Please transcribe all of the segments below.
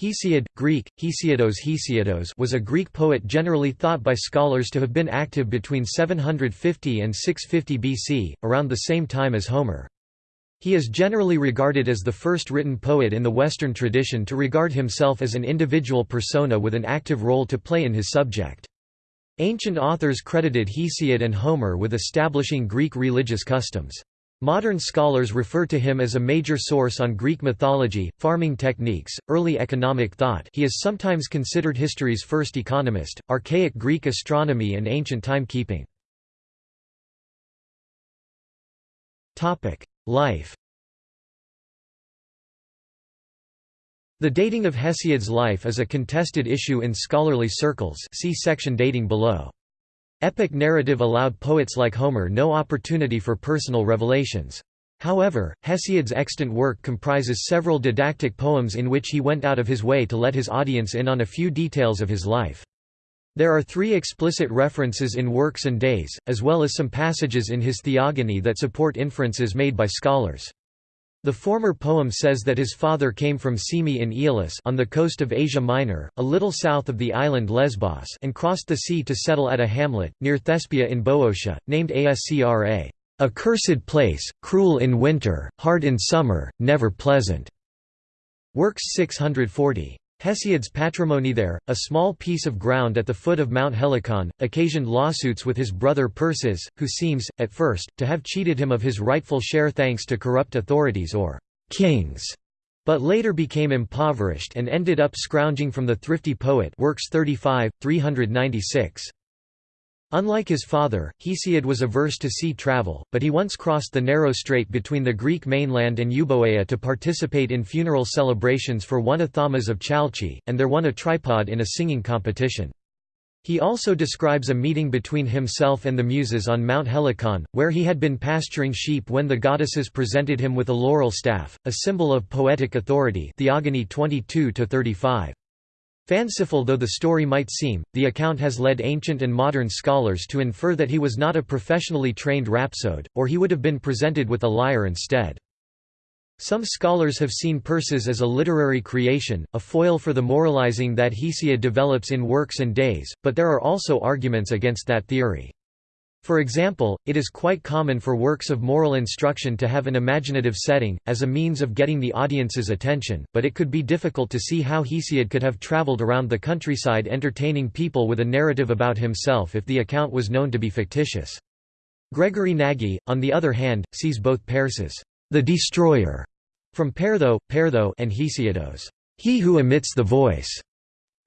Hesiod, Greek, Hesiodos Hesiodos was a Greek poet generally thought by scholars to have been active between 750 and 650 BC, around the same time as Homer. He is generally regarded as the first written poet in the Western tradition to regard himself as an individual persona with an active role to play in his subject. Ancient authors credited Hesiod and Homer with establishing Greek religious customs. Modern scholars refer to him as a major source on Greek mythology, farming techniques, early economic thought he is sometimes considered history's first economist, archaic Greek astronomy and ancient timekeeping. Life The dating of Hesiod's life is a contested issue in scholarly circles see section dating below. Epic narrative allowed poets like Homer no opportunity for personal revelations. However, Hesiod's extant work comprises several didactic poems in which he went out of his way to let his audience in on a few details of his life. There are three explicit references in Works and Days, as well as some passages in his Theogony that support inferences made by scholars. The former poem says that his father came from Cyme in Aeolis on the coast of Asia Minor, a little south of the island Lesbos and crossed the sea to settle at a hamlet, near Thespia in Boeotia, named Ascra, a cursed place, cruel in winter, hard in summer, never pleasant. Works 640. Hesiod's patrimony there, a small piece of ground at the foot of Mount Helicon, occasioned lawsuits with his brother Perses, who seems, at first, to have cheated him of his rightful share thanks to corrupt authorities or kings, but later became impoverished and ended up scrounging from the thrifty poet works 35, 396. Unlike his father, Hesiod was averse to sea travel, but he once crossed the narrow strait between the Greek mainland and Euboea to participate in funeral celebrations for one Amphidamas of Chalchi, and there won a tripod in a singing competition. He also describes a meeting between himself and the Muses on Mount Helicon, where he had been pasturing sheep when the goddesses presented him with a laurel staff, a symbol of poetic authority Theogony 22 35. Fanciful though the story might seem, the account has led ancient and modern scholars to infer that he was not a professionally trained rhapsode, or he would have been presented with a lyre instead. Some scholars have seen Perses as a literary creation, a foil for the moralizing that Hesiod develops in Works and Days, but there are also arguments against that theory. For example, it is quite common for works of moral instruction to have an imaginative setting, as a means of getting the audience's attention, but it could be difficult to see how Hesiod could have traveled around the countryside entertaining people with a narrative about himself if the account was known to be fictitious. Gregory Nagy, on the other hand, sees both Perses, the destroyer, from Pertho, Pertho and Hesiodos, he who emits the voice,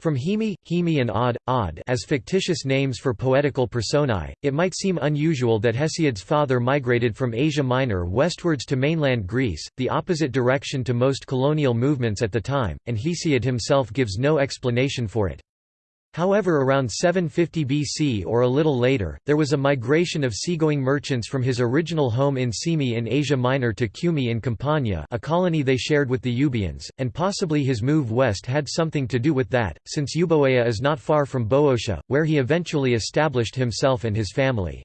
from Hemi, Hemi and Odd, Od as fictitious names for poetical personae, it might seem unusual that Hesiod's father migrated from Asia Minor westwards to mainland Greece, the opposite direction to most colonial movements at the time, and Hesiod himself gives no explanation for it. However around 750 BC or a little later, there was a migration of seagoing merchants from his original home in Cyme in Asia Minor to Cumae in Campania a colony they shared with the Euboeans, and possibly his move west had something to do with that, since Euboea is not far from Boeotia, where he eventually established himself and his family.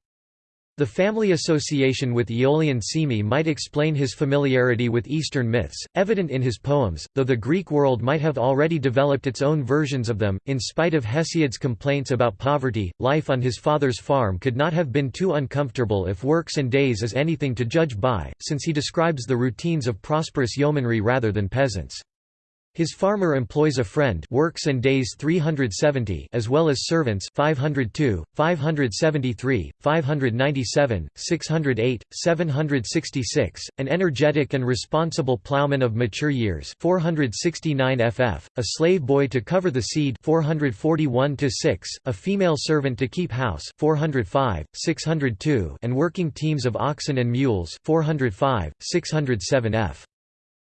The family association with Aeolian Cyme might explain his familiarity with Eastern myths, evident in his poems, though the Greek world might have already developed its own versions of them. In spite of Hesiod's complaints about poverty, life on his father's farm could not have been too uncomfortable if Works and Days is anything to judge by, since he describes the routines of prosperous yeomanry rather than peasants. His farmer employs a friend works and days 370 as well as servants 502, 573, 597, 608, 766, an energetic and responsible plowman of mature years 469 ff, a slave boy to cover the seed 441 6, a female servant to keep house 405, 602 and working teams of oxen and mules 405, 607 f.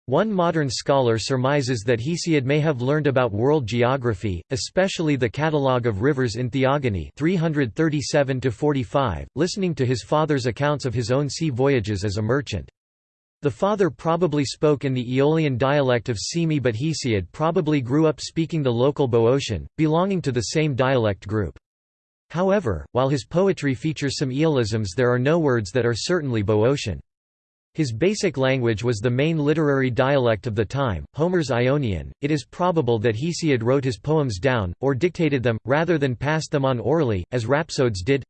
One modern scholar surmises that Hesiod may have learned about world geography, especially the catalogue of rivers in Theogony 337 listening to his father's accounts of his own sea voyages as a merchant. The father probably spoke in the Aeolian dialect of Cyme but Hesiod probably grew up speaking the local Boeotian, belonging to the same dialect group. However, while his poetry features some Aeolisms there are no words that are certainly Boeotian. His basic language was the main literary dialect of the time, Homer's Ionian. It is probable that Hesiod wrote his poems down, or dictated them, rather than passed them on orally, as rhapsodes did.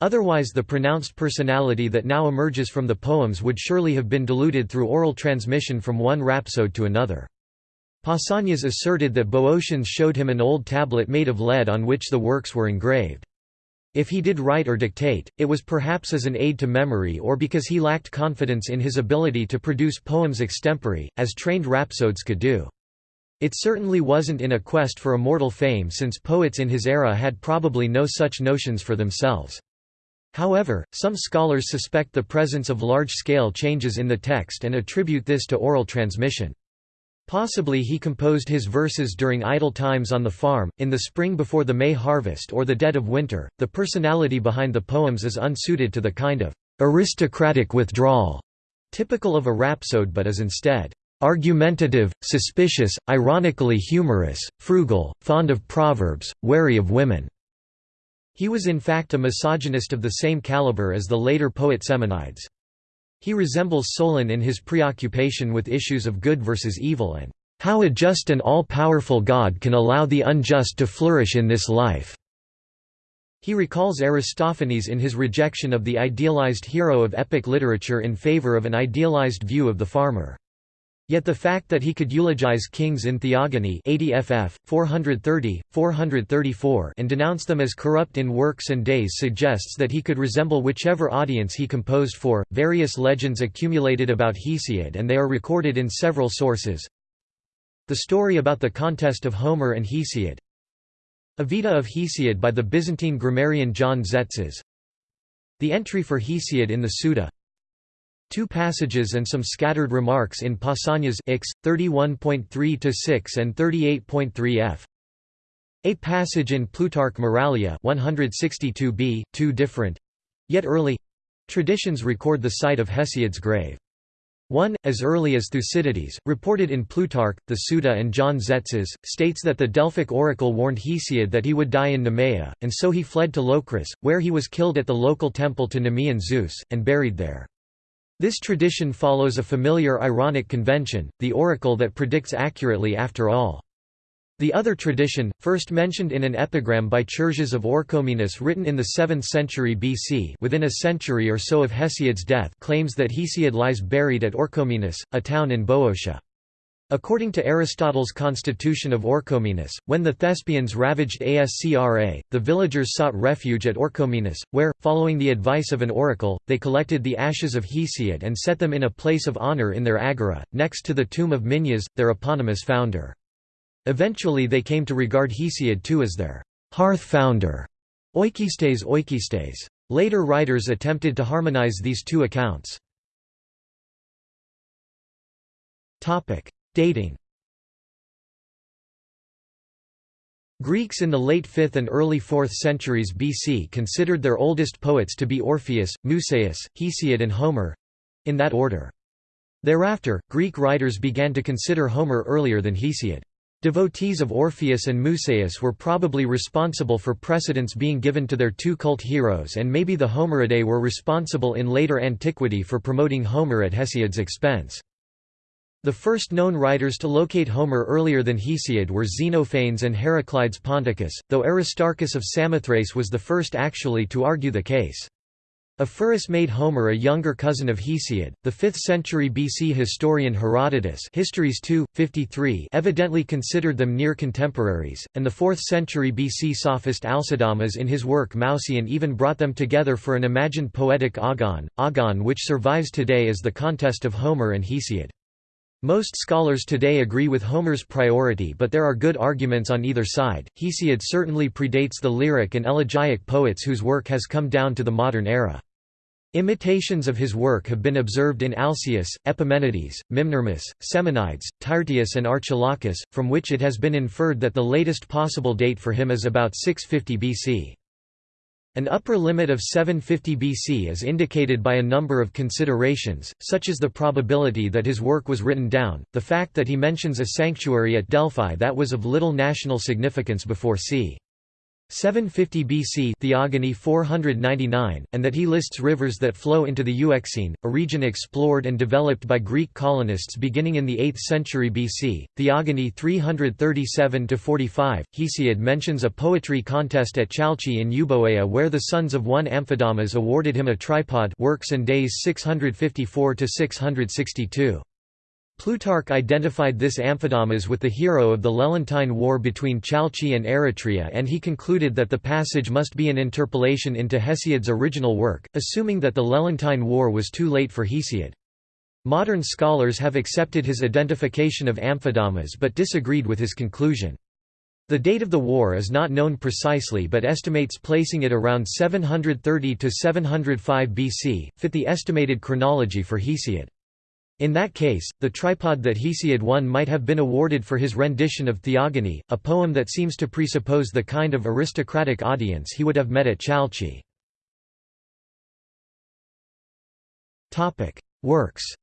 Otherwise the pronounced personality that now emerges from the poems would surely have been diluted through oral transmission from one rhapsode to another. Pausanias asserted that Boeotians showed him an old tablet made of lead on which the works were engraved. If he did write or dictate, it was perhaps as an aid to memory or because he lacked confidence in his ability to produce poems extempore, as trained rhapsodes could do. It certainly wasn't in a quest for immortal fame since poets in his era had probably no such notions for themselves. However, some scholars suspect the presence of large-scale changes in the text and attribute this to oral transmission. Possibly he composed his verses during idle times on the farm, in the spring before the May harvest or the dead of winter. The personality behind the poems is unsuited to the kind of aristocratic withdrawal typical of a rhapsode but is instead argumentative, suspicious, ironically humorous, frugal, fond of proverbs, wary of women. He was in fact a misogynist of the same caliber as the later poet Semonides. He resembles Solon in his preoccupation with issues of good versus evil and how a just and all-powerful God can allow the unjust to flourish in this life. He recalls Aristophanes in his rejection of the idealized hero of epic literature in favor of an idealized view of the farmer. Yet the fact that he could eulogize kings in Theogony 80 ff. 430, 434 and denounce them as corrupt in works and days suggests that he could resemble whichever audience he composed for. Various legends accumulated about Hesiod and they are recorded in several sources. The story about the contest of Homer and Hesiod A Vita of Hesiod by the Byzantine grammarian John Tzetzes. The entry for Hesiod in the Suda Two passages and some scattered remarks in Pausanias X 31.3-6 and 38.3 f. A passage in Plutarch Moralia 162b, two different yet early traditions record the site of Hesiod's grave. One, as early as Thucydides, reported in Plutarch, the Suda and John Tzetzes, states that the Delphic oracle warned Hesiod that he would die in Nemea, and so he fled to Locris, where he was killed at the local temple to Nemean Zeus, and buried there. This tradition follows a familiar ironic convention, the oracle that predicts accurately after all. The other tradition, first mentioned in an epigram by Chersias of Orchomenus written in the 7th century BC within a century or so of Hesiod's death claims that Hesiod lies buried at Orchomenus, a town in Boeotia. According to Aristotle's Constitution of Orchomenus, when the Thespians ravaged Ascra, the villagers sought refuge at Orchomenus, where, following the advice of an oracle, they collected the ashes of Hesiod and set them in a place of honor in their agora, next to the tomb of Minyas, their eponymous founder. Eventually they came to regard Hesiod too as their hearth founder, oikistes oikistes. Later writers attempted to harmonize these two accounts. Dating Greeks in the late 5th and early 4th centuries BC considered their oldest poets to be Orpheus, Musaeus, Hesiod and Homer—in that order. Thereafter, Greek writers began to consider Homer earlier than Hesiod. Devotees of Orpheus and Musaeus were probably responsible for precedence being given to their two cult heroes and maybe the Homeridae were responsible in later antiquity for promoting Homer at Hesiod's expense. The first known writers to locate Homer earlier than Hesiod were Xenophanes and Heraclides Ponticus, though Aristarchus of Samothrace was the first actually to argue the case. Ephorus made Homer a younger cousin of Hesiod. The 5th century BC historian Herodotus Histories 2, 53 evidently considered them near contemporaries, and the 4th century BC sophist Alcidamas in his work Mouseion even brought them together for an imagined poetic agon, agon which survives today as the contest of Homer and Hesiod. Most scholars today agree with Homer's priority but there are good arguments on either side. Hesiod certainly predates the lyric and elegiac poets whose work has come down to the modern era. Imitations of his work have been observed in Alcaeus, Epimenides, Mimnermus, Semonides, Tyrtaeus and Archilochus, from which it has been inferred that the latest possible date for him is about 650 BC. An upper limit of 750 BC is indicated by a number of considerations, such as the probability that his work was written down, the fact that he mentions a sanctuary at Delphi that was of little national significance before c. 750 BC Theogony 499, and that he lists rivers that flow into the Euxine, a region explored and developed by Greek colonists beginning in the 8th century BC. Theogony 337–45, Hesiod mentions a poetry contest at Chalchi in Euboea where the sons of one Amphidamas awarded him a tripod works and days 654–662. Plutarch identified this Amphidamas with the hero of the Lelantine War between Chalchi and Eretria and he concluded that the passage must be an interpolation into Hesiod's original work, assuming that the Lelantine War was too late for Hesiod. Modern scholars have accepted his identification of Amphidamas but disagreed with his conclusion. The date of the war is not known precisely but estimates placing it around 730–705 BC, fit the estimated chronology for Hesiod. In that case, the tripod that Hesiod won might have been awarded for his rendition of Theogony, a poem that seems to presuppose the kind of aristocratic audience he would have met at Chalchi. Works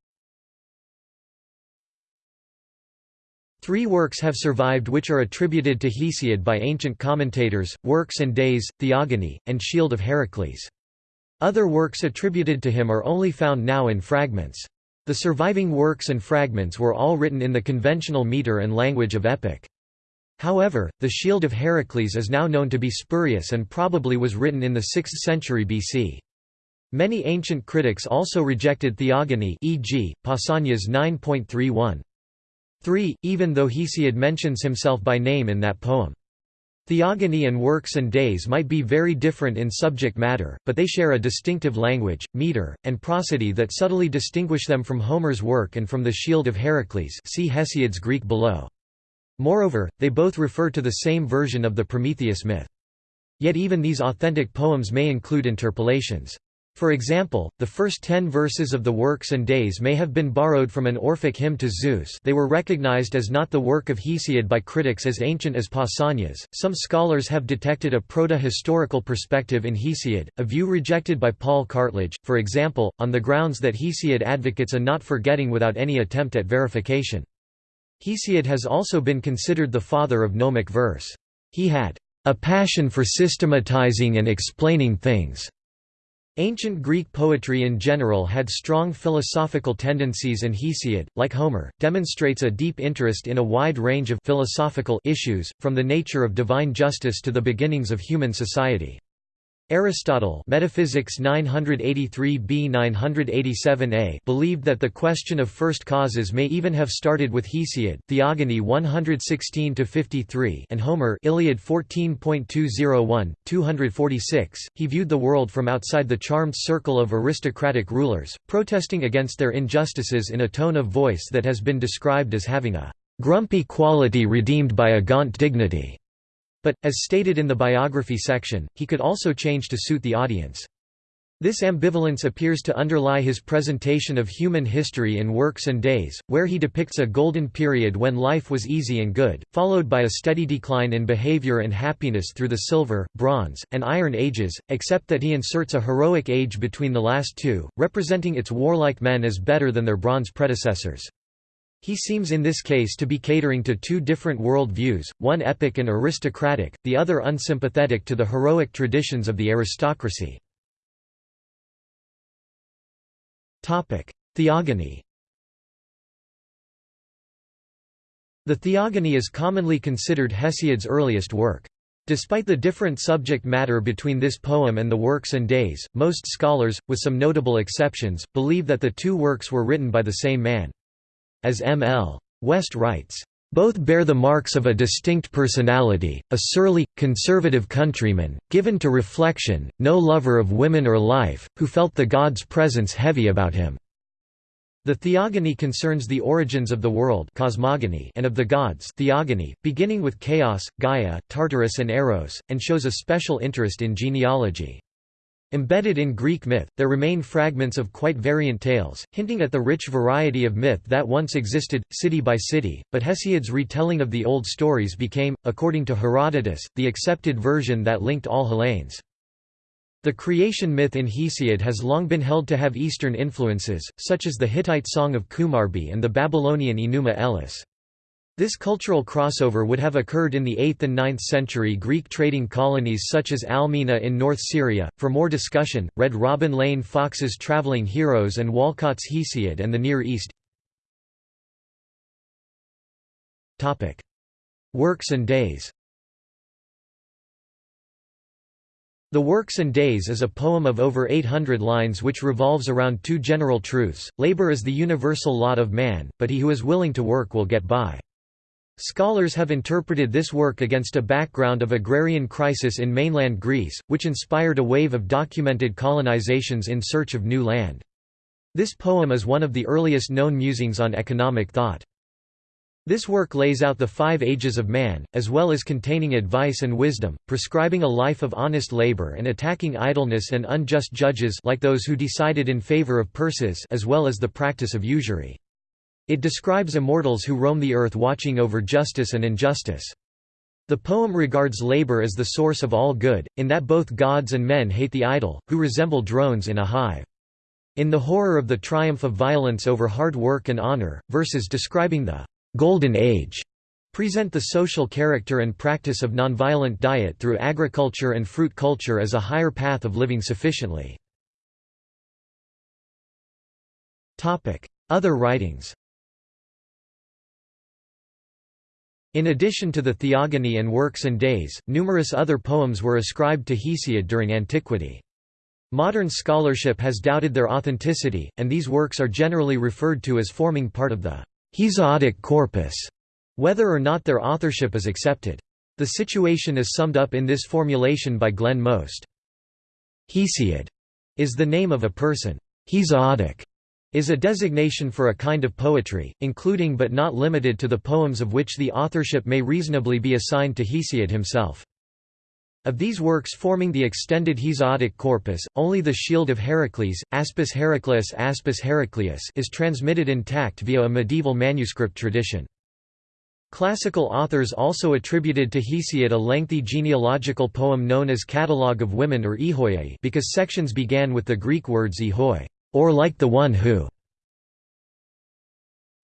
Three works have survived which are attributed to Hesiod by ancient commentators, Works and Days, Theogony, and Shield of Heracles. Other works attributed to him are only found now in fragments. The surviving works and fragments were all written in the conventional meter and language of epic. However, the Shield of Heracles is now known to be spurious and probably was written in the 6th century BC. Many ancient critics also rejected theogony e.g., Pausanias 9.31. 3, even though Hesiod mentions himself by name in that poem. Theogony and works and days might be very different in subject matter, but they share a distinctive language, meter, and prosody that subtly distinguish them from Homer's work and from the Shield of Heracles see Hesiod's Greek below. Moreover, they both refer to the same version of the Prometheus myth. Yet even these authentic poems may include interpolations. For example, the first ten verses of the Works and Days may have been borrowed from an Orphic hymn to Zeus they were recognized as not the work of Hesiod by critics as ancient as Pausanias. Some scholars have detected a proto-historical perspective in Hesiod, a view rejected by Paul Cartledge, for example, on the grounds that Hesiod advocates a not forgetting without any attempt at verification. Hesiod has also been considered the father of gnomic verse. He had a passion for systematizing and explaining things Ancient Greek poetry in general had strong philosophical tendencies and Hesiod, like Homer, demonstrates a deep interest in a wide range of philosophical issues, from the nature of divine justice to the beginnings of human society. Aristotle Metaphysics 983b 987a believed that the question of first causes may even have started with Hesiod Theogony 116-53 and Homer Iliad 14.201, 246. He viewed the world from outside the charmed circle of aristocratic rulers, protesting against their injustices in a tone of voice that has been described as having a grumpy quality redeemed by a gaunt dignity. But, as stated in the biography section, he could also change to suit the audience. This ambivalence appears to underlie his presentation of human history in Works and Days, where he depicts a golden period when life was easy and good, followed by a steady decline in behavior and happiness through the Silver, Bronze, and Iron Ages, except that he inserts a heroic age between the last two, representing its warlike men as better than their bronze predecessors. He seems in this case to be catering to two different world views, one epic and aristocratic, the other unsympathetic to the heroic traditions of the aristocracy. Theogony The Theogony is commonly considered Hesiod's earliest work. Despite the different subject matter between this poem and the Works and Days, most scholars, with some notable exceptions, believe that the two works were written by the same man. As M. L. West writes, both bear the marks of a distinct personality, a surly, conservative countryman, given to reflection, no lover of women or life, who felt the god's presence heavy about him. The theogony concerns the origins of the world cosmogony and of the gods theogony, beginning with chaos, Gaia, Tartarus and Eros, and shows a special interest in genealogy. Embedded in Greek myth, there remain fragments of quite variant tales, hinting at the rich variety of myth that once existed, city by city, but Hesiod's retelling of the old stories became, according to Herodotus, the accepted version that linked all Hellenes. The creation myth in Hesiod has long been held to have Eastern influences, such as the Hittite Song of Kumarbi and the Babylonian Enuma Elish. This cultural crossover would have occurred in the 8th and 9th century Greek trading colonies such as Almina in North Syria. For more discussion, read Robin Lane Fox's Travelling Heroes and Walcott's Hesiod and the Near East. Topic: Works and Days. The Works and Days is a poem of over 800 lines which revolves around two general truths, labor is the universal lot of man, but he who is willing to work will get by. Scholars have interpreted this work against a background of agrarian crisis in mainland Greece, which inspired a wave of documented colonizations in search of new land. This poem is one of the earliest known musings on economic thought. This work lays out the five ages of man, as well as containing advice and wisdom, prescribing a life of honest labor and attacking idleness and unjust judges like those who decided in favor of Perses as well as the practice of usury. It describes immortals who roam the earth watching over justice and injustice. The poem regards labor as the source of all good, in that both gods and men hate the idle, who resemble drones in a hive. In the horror of the triumph of violence over hard work and honor, verses describing the «golden age» present the social character and practice of nonviolent diet through agriculture and fruit culture as a higher path of living sufficiently. Other writings In addition to the Theogony and Works and Days, numerous other poems were ascribed to Hesiod during antiquity. Modern scholarship has doubted their authenticity, and these works are generally referred to as forming part of the Hesiodic corpus, whether or not their authorship is accepted. The situation is summed up in this formulation by Glenn Most. Hesiod is the name of a person. Hesiodic is a designation for a kind of poetry, including but not limited to the poems of which the authorship may reasonably be assigned to Hesiod himself. Of these works forming the extended Hesiodic corpus, only the Shield of Heracles, Aspis Heracleus Aspis Heracleus is transmitted intact via a medieval manuscript tradition. Classical authors also attributed to Hesiod a lengthy genealogical poem known as Catalogue of Women or Ehoiae because sections began with the Greek words ehoi or like the one who.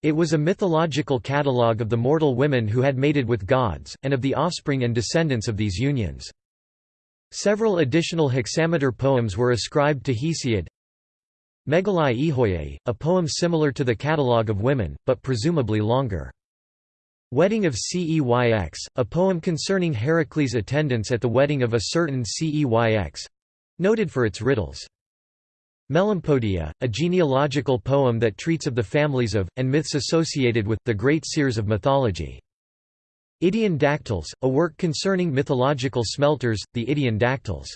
It was a mythological catalogue of the mortal women who had mated with gods, and of the offspring and descendants of these unions. Several additional hexameter poems were ascribed to Hesiod. Megalai Ehoiae, a poem similar to the Catalogue of Women, but presumably longer. Wedding of Ceyx, a poem concerning Heracles' attendance at the wedding of a certain Ceyx—noted for its riddles. Melampodia, a genealogical poem that treats of the families of, and myths associated with, the great seers of mythology. Idaean Dactyls, a work concerning mythological smelters, the Idaean Dactyls.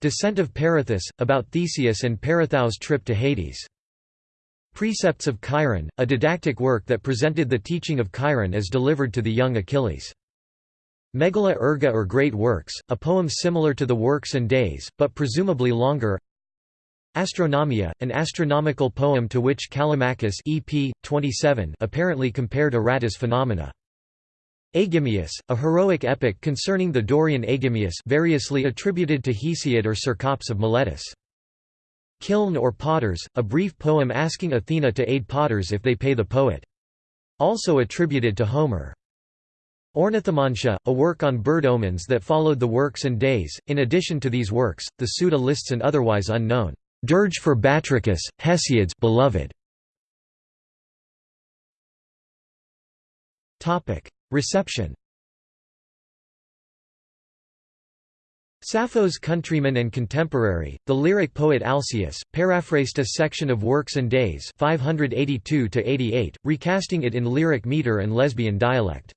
Descent of Perithous, about Theseus and Perithous' trip to Hades. Precepts of Chiron, a didactic work that presented the teaching of Chiron as delivered to the young Achilles. Megala Erga or Great Works, a poem similar to the Works and Days, but presumably longer Astronomia, an astronomical poem to which Callimachus EP, 27 apparently compared Aratus phenomena. Aegimius, a heroic epic concerning the Dorian Aegimius variously attributed to Hesiod or Cercops of Miletus. Kiln or Potters, a brief poem asking Athena to aid potters if they pay the poet. Also attributed to Homer. Ornithomantia, a work on bird omens that followed the works and days. In addition to these works, the Suda lists an otherwise unknown Dirge for Batrachus, Hesiod's beloved. Topic: Reception. Sappho's countryman and contemporary, the lyric poet Alcaeus, paraphrased a section of Works and Days 582 recasting it in lyric meter and lesbian dialect.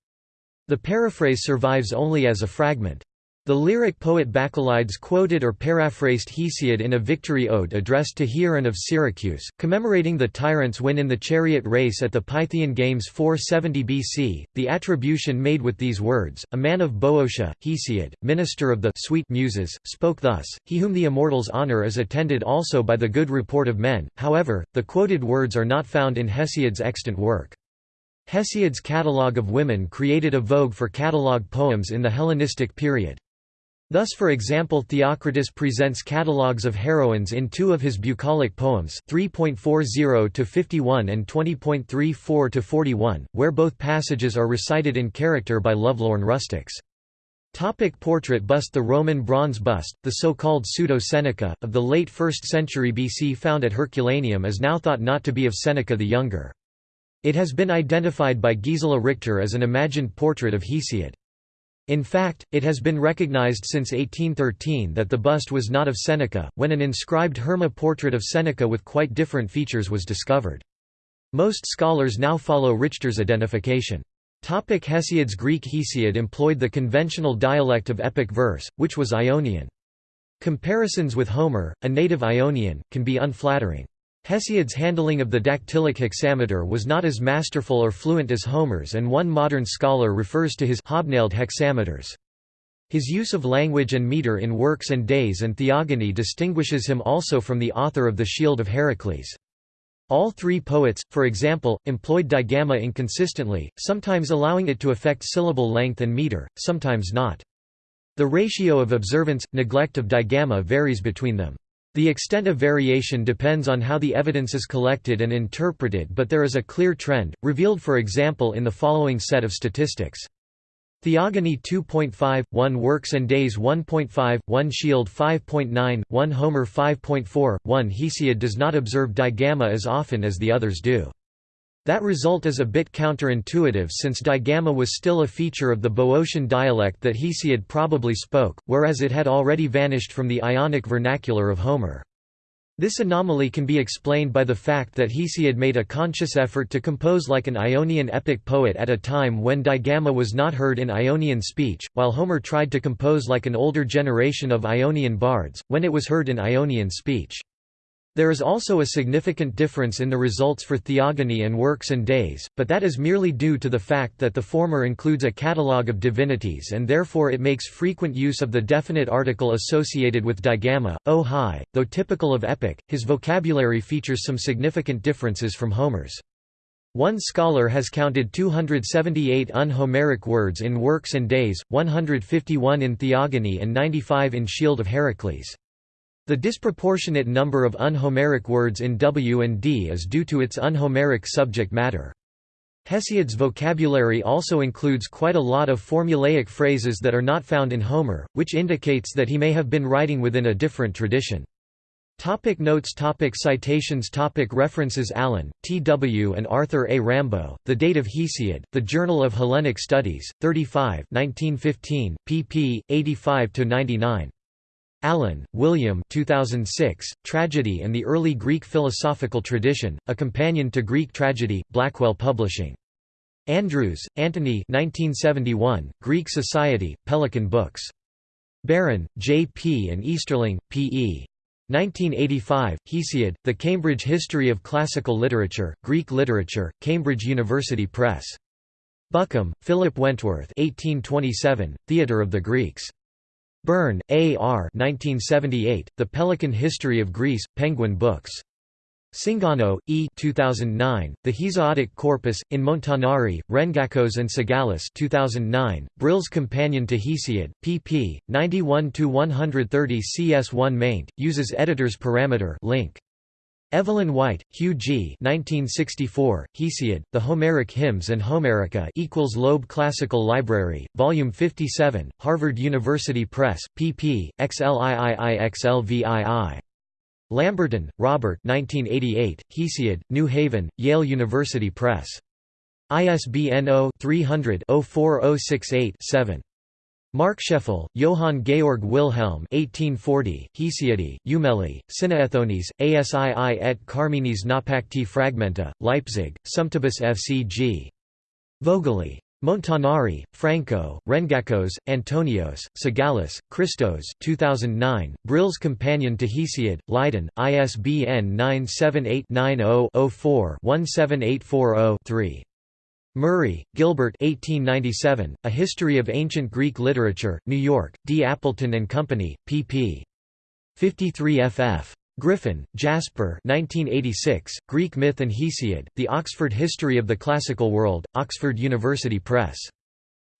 The paraphrase survives only as a fragment. The lyric poet Bacchylides quoted or paraphrased Hesiod in a victory ode addressed to Hieron of Syracuse, commemorating the tyrant's win in the chariot race at the Pythian Games 470 BC. The attribution made with these words, a man of Boeotia, Hesiod, minister of the sweet muses, spoke thus, he whom the immortals honor is attended also by the good report of men, however, the quoted words are not found in Hesiod's extant work. Hesiod's catalogue of women created a vogue for catalogue poems in the Hellenistic period. Thus for example Theocritus presents catalogues of heroines in two of his bucolic poems 3.40–51 and 20.34–41, where both passages are recited in character by lovelorn rustics. Topic portrait bust The Roman bronze bust, the so-called pseudo-Seneca, of the late 1st century BC found at Herculaneum is now thought not to be of Seneca the Younger. It has been identified by Gisela Richter as an imagined portrait of Hesiod. In fact, it has been recognized since 1813 that the bust was not of Seneca, when an inscribed Herma portrait of Seneca with quite different features was discovered. Most scholars now follow Richter's identification. Topic Hesiod's Greek Hesiod employed the conventional dialect of epic verse, which was Ionian. Comparisons with Homer, a native Ionian, can be unflattering. Hesiod's handling of the dactylic hexameter was not as masterful or fluent as Homer's and one modern scholar refers to his hobnailed hexameters. His use of language and meter in Works and Days and Theogony distinguishes him also from the author of the Shield of Heracles. All three poets, for example, employed digamma inconsistently, sometimes allowing it to affect syllable length and meter, sometimes not. The ratio of observance, neglect of digamma varies between them. The extent of variation depends on how the evidence is collected and interpreted but there is a clear trend, revealed for example in the following set of statistics. Theogony 2.5, 1 Works and Days 1.5, 1 Shield 5.9, 1 Homer 5.4, 1 Hesiod does not observe digamma as often as the others do. That result is a bit counterintuitive since digamma was still a feature of the Boeotian dialect that Hesiod probably spoke, whereas it had already vanished from the Ionic vernacular of Homer. This anomaly can be explained by the fact that Hesiod made a conscious effort to compose like an Ionian epic poet at a time when digamma was not heard in Ionian speech, while Homer tried to compose like an older generation of Ionian bards, when it was heard in Ionian speech. There is also a significant difference in the results for Theogony and Works and Days, but that is merely due to the fact that the former includes a catalogue of divinities and therefore it makes frequent use of the definite article associated with digamma, o high, though typical of epic, his vocabulary features some significant differences from Homer's. One scholar has counted 278 un-Homeric words in Works and Days, 151 in Theogony and 95 in Shield of Heracles. The disproportionate number of unhomeric words in W and D is due to its unhomeric subject matter. Hesiod's vocabulary also includes quite a lot of formulaic phrases that are not found in Homer, which indicates that he may have been writing within a different tradition. Topic notes topic Citations topic References Allen, T. W. and Arthur A. Rambo, The Date of Hesiod, The Journal of Hellenic Studies, 35 1915, pp. 85–99. Allen, William 2006, Tragedy and the Early Greek Philosophical Tradition, A Companion to Greek Tragedy, Blackwell Publishing. Andrews, Antony 1971, Greek Society, Pelican Books. Barron, J. P. and Easterling, P. E. 1985, Hesiod, The Cambridge History of Classical Literature, Greek Literature, Cambridge University Press. Buckham, Philip Wentworth 1827, Theatre of the Greeks. Burn, A. R. 1978, The Pelican History of Greece, Penguin Books. Cingano, E. 2009, The Hesiodic Corpus, in Montanari, Rengakos and Tsagalis 2009, Brill's Companion to Hesiod, pp. 91–130 cs1 maint, uses editor's parameter link. Evelyn White, Hugh G. 1964, Hesiod, The Homeric Hymns and Homerica equals Loeb Classical Library, Volume 57, Harvard University Press, pp. XLIIIXLVII. Lamberton, Robert 1988, Hesiod, New Haven, Yale University Press. ISBN 0-300-04068-7. Markscheffel, Johann Georg Wilhelm 1840, Hesiodi, Eumeli, Sinaethones, Asii et Carminis Napacti Fragmenta, Leipzig, Sumptibus FCG. Vogeli. Montanari, Franco, Rengakos, Antonios, Tsagalis, Christos 2009, Brill's Companion to Hesiod, Leiden, ISBN 978 90 4 17840 3. Murray, Gilbert 1897, A History of Ancient Greek Literature, New York, D. Appleton and Company, pp. 53 ff. Griffin, Jasper 1986, Greek Myth and Hesiod, The Oxford History of the Classical World, Oxford University Press.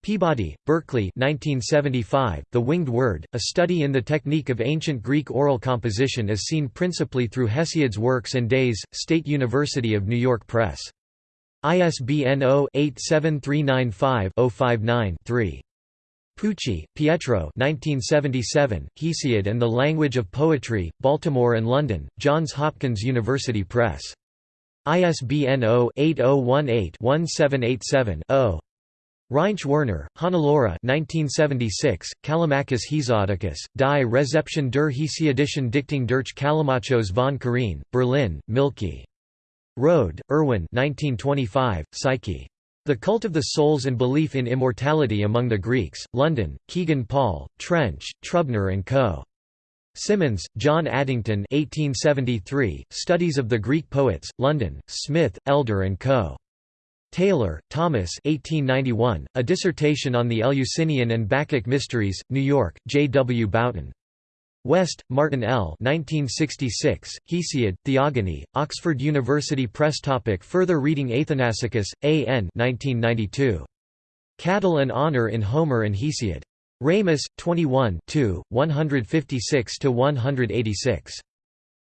Peabody, Berkeley 1975, The Winged Word, a study in the technique of ancient Greek oral composition as seen principally through Hesiod's works and Days, State University of New York Press. ISBN 0-87395-059-3. Pucci, Pietro 1977, Hesiod and the Language of Poetry, Baltimore and London, Johns Hopkins University Press. ISBN 0-8018-1787-0. Reinsch Werner, Hannelore 1976, Callimachus Hesiodicus, Die Rezeption der Hesiodischen Dichtung durch Callimachos von Karin, Berlin, Mielke. Rohde, Erwin 1925, Psyche. The Cult of the Souls and Belief in Immortality Among the Greeks, London, Kegan Paul, Trench, Trubner and Co. Symonds, John Addington 1873, Studies of the Greek Poets, London, Smith, Elder and Co. Taylor, Thomas 1891, A Dissertation on the Eleusinian and Bacchic Mysteries, New York, J. W. Bouton. West, Martin L. 1966, Hesiod, Theogony, Oxford University Press topic Further reading Athanassakis, A. N. 1992. Cattle and Honor in Homer and Hesiod. Ramus, 21 156–186.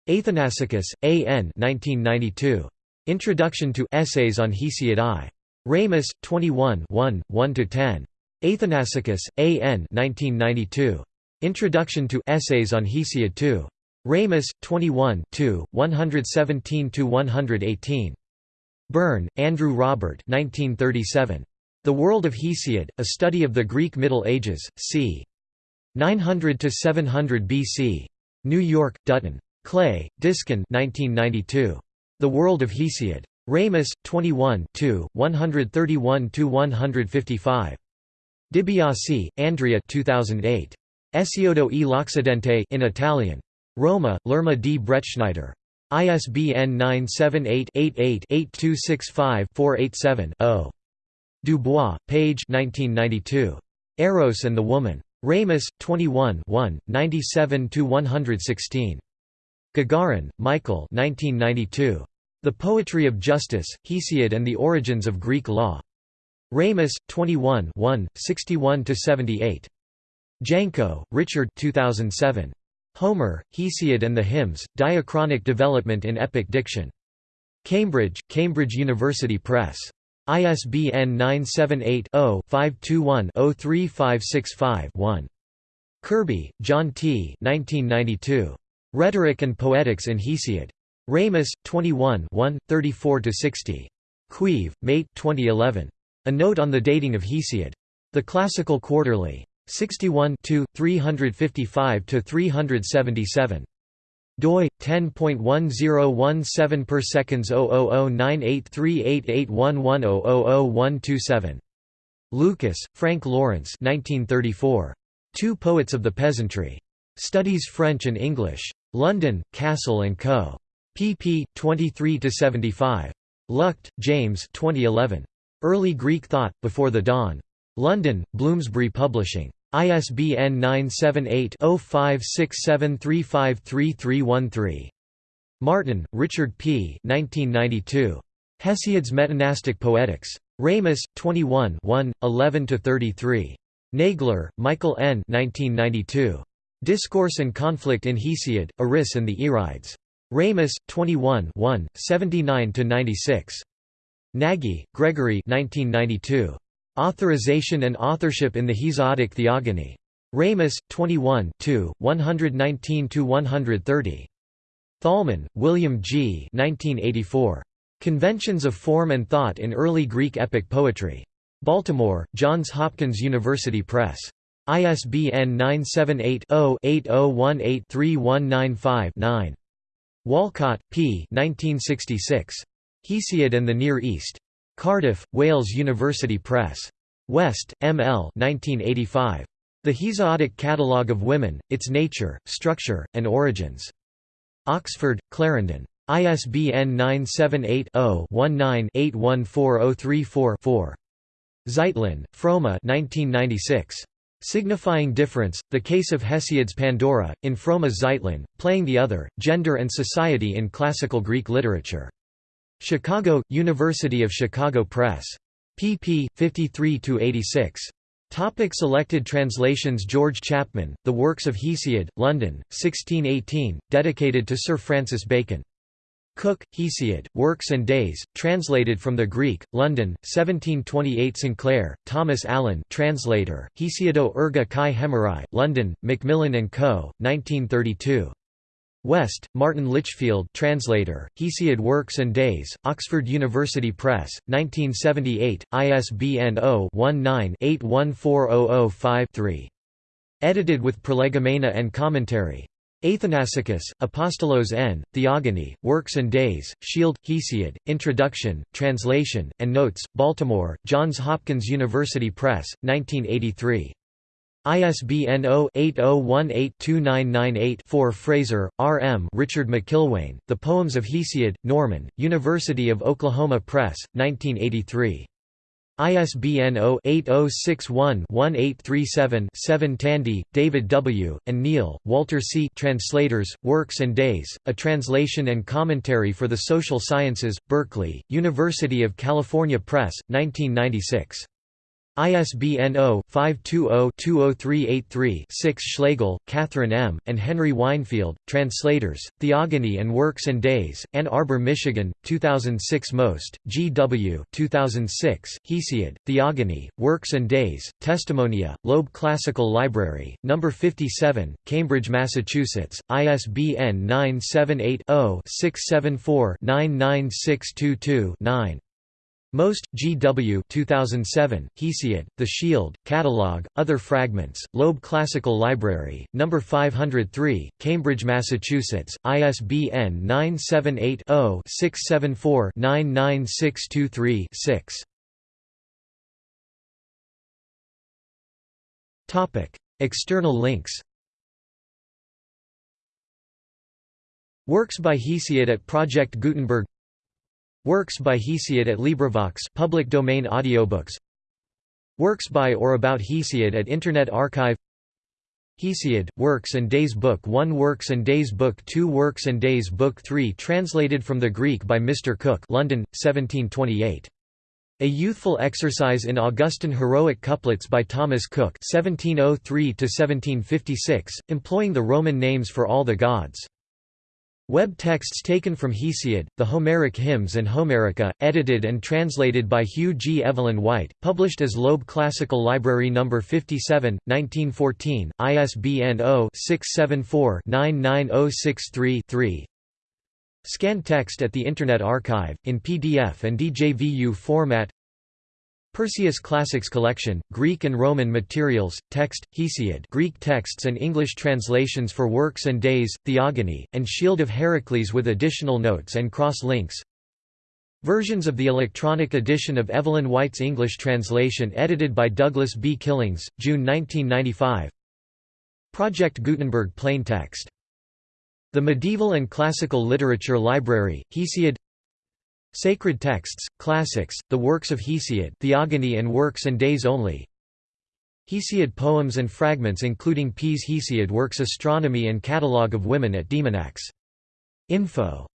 Athanassakis, A. N. 1992. Introduction to Essays on Hesiod I. Ramus, 21 1–10. Athanassakis, A. N. 1992. Introduction to Essays on Hesiod II. Ramus, 21 117–118. Burn, Andrew Robert 1937. The World of Hesiod, A Study of the Greek Middle Ages, c. 900–700 BC. New York, Dutton. Clay, Diskin 1992. The World of Hesiod. Ramus, 21 131–155. DiBiase, Andrea 2008. Esiodo e l'Occidente in Italian. Roma, Lerma di Bretschneider. ISBN 978-88-8265-487-0. Dubois, page 1992. Eros and the Woman. Ramus, 21 97–116. Gagarin, Michael The Poetry of Justice, Hesiod and the Origins of Greek Law. Ramus, 21 61–78. Janko, Richard 2007. Homer, Hesiod and the Hymns, Diachronic Development in Epic Diction. Cambridge, Cambridge University Press. ISBN 978 0 521 03565 1. Kirby, John T. 1992. Rhetoric and Poetics in Hesiod. Ramus, 21 34–60. Kõiv, Mait 2011. A Note on the Dating of Hesiod. The Classical Quarterly. 61 355–377 doi 10.1017 per seconds 00098388110000127 Lucas, Frank Lawrence 1934. Two Poets of the Peasantry. Studies French and English. London, Cassell & Co. pp. 23–75. Luchte, James 2011. Early Greek Thought, Before the Dawn. London, Bloomsbury Publishing. ISBN 978-0567353313. Martin, Richard P. 1992. Hesiod's Metanastic Poetics. Ramus, 21 11–33. Nagler, Michael N. 1992. Discourse and Conflict in Hesiod, Eris and the Erides. Ramus, 21 79–96. Nagy, Gregory 1992. Authorization and authorship in the Hesiodic Theogony. Ramus, 21 119–130. Thalmann, William G. 1984. Conventions of Form and Thought in Early Greek Epic Poetry. Baltimore, Johns Hopkins University Press. ISBN 978-0-8018-3195-9. Walcott, P. 1966. Hesiod and the Near East. Cardiff, Wales University Press. West, M. L. 1985. The Hesiodic Catalogue of Women, Its Nature, Structure, and Origins. Oxford, Clarendon. ISBN 978-0-19-814034-4. Zeitlin, Froma 1996. Signifying Difference, The Case of Hesiod's Pandora, in Froma Zeitlin, Playing the Other, Gender and Society in Classical Greek Literature. Chicago, University of Chicago Press. pp. 53–86. Topic selected translations George Chapman, The Works of Hesiod, London, 1618, dedicated to Sir Francis Bacon. Cook, Hesiod, Works and Days, translated from the Greek, London, 1728 Sinclair, Thomas Allen translator, Hesiodo erga kai hemerai, London, Macmillan & Co., 1932. West, Martin Litchfield translator, Hesiod Works and Days, Oxford University Press, 1978, ISBN 0-19-814005-3. Edited with prolegomena and commentary. Athanassakis, Apostolos N., Theogony, Works and Days, Shield, Hesiod, Introduction, Translation, and Notes, Baltimore, Johns Hopkins University Press, 1983. ISBN 0-80182998-4 Frazer, R. M. Richard McIlwaine, The Poems of Hesiod, Norman, University of Oklahoma Press, 1983. ISBN 0-8061-1837-7 Tandy, David W., and Neale, Walter C. Translators, Works and Days, A Translation and Commentary for the Social Sciences, Berkeley, University of California Press, 1996. ISBN 0-520-20383-6 Schlegel, Catherine M., and Henry Weinfield, Translators, Theogony and Works and Days, Ann Arbor, Michigan, 2006 Most, G. W. 2006, Hesiod, Theogony, Works and Days, Testimonia, Loeb Classical Library, No. 57, Cambridge, Massachusetts, ISBN 978 0 674 99622 9. Most, G. W. 2007, Hesiod, The Shield, Catalogue, Other Fragments, Loeb Classical Library, No. 503, Cambridge, Massachusetts, ISBN 978 0 674 99623 6. External links Works by Hesiod at Project Gutenberg Works by Hesiod at LibriVox public domain audiobooks Works by or about Hesiod at Internet Archive Hesiod, Works and Days Book 1 Works and Days Book 2 Works and Days Book 3 translated from the Greek by Mr. Cook London, 1728. A Youthful Exercise in Augustan Heroic Couplets by Thomas Cook 1703 employing the Roman names for all the gods. Web texts taken from Hesiod, the Homeric Hymns and Homerica, edited and translated by Hugh G. Evelyn White, published as Loeb Classical Library No. 57, 1914, ISBN 0-674-99063-3 Scanned text at the Internet Archive, in PDF and DJVU format Perseus Classics Collection, Greek and Roman materials, text, Hesiod Greek texts and English translations for Works and Days, Theogony, and Shield of Heracles with additional notes and cross-links Versions of the electronic edition of Evelyn White's English translation edited by Douglas B. Killings, June 1995 Project Gutenberg plaintext. The Medieval and Classical Literature Library, Hesiod Sacred texts, classics, the works of Hesiod Theogony and Works and Days only Hesiod poems and fragments including P's Hesiod Works Astronomy and Catalogue of Women at Demonax. Info